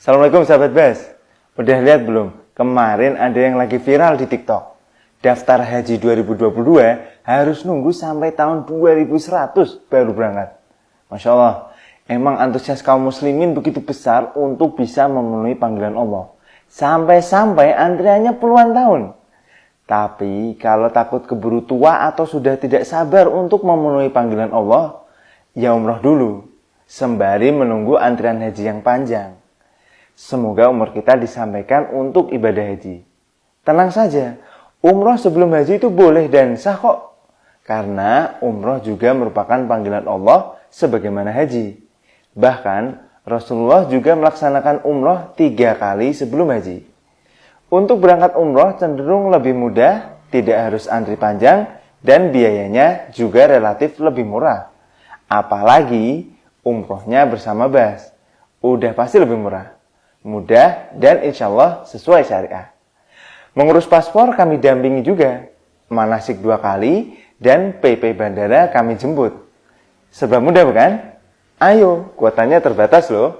Assalamualaikum sahabat Bas. Udah lihat belum? Kemarin ada yang lagi viral di TikTok. Daftar haji 2022 harus nunggu sampai tahun 2100 baru berangkat. Masya Allah, emang antusias kaum muslimin begitu besar untuk bisa memenuhi panggilan Allah. Sampai-sampai antriannya puluhan tahun. Tapi kalau takut keburu tua atau sudah tidak sabar untuk memenuhi panggilan Allah, ya umroh dulu, sembari menunggu antrian haji yang panjang. Semoga umur kita disampaikan untuk ibadah haji. Tenang saja, umroh sebelum haji itu boleh dan sah kok. Karena umroh juga merupakan panggilan Allah sebagaimana haji. Bahkan Rasulullah juga melaksanakan umroh tiga kali sebelum haji. Untuk berangkat umroh cenderung lebih mudah, tidak harus antri panjang, dan biayanya juga relatif lebih murah. Apalagi umrohnya bersama bas. Udah pasti lebih murah. Mudah dan insya Allah sesuai syariah. Mengurus paspor kami dampingi juga. Manasik dua kali dan PP bandara kami jemput. Serba mudah bukan? Ayo, kuotanya terbatas loh.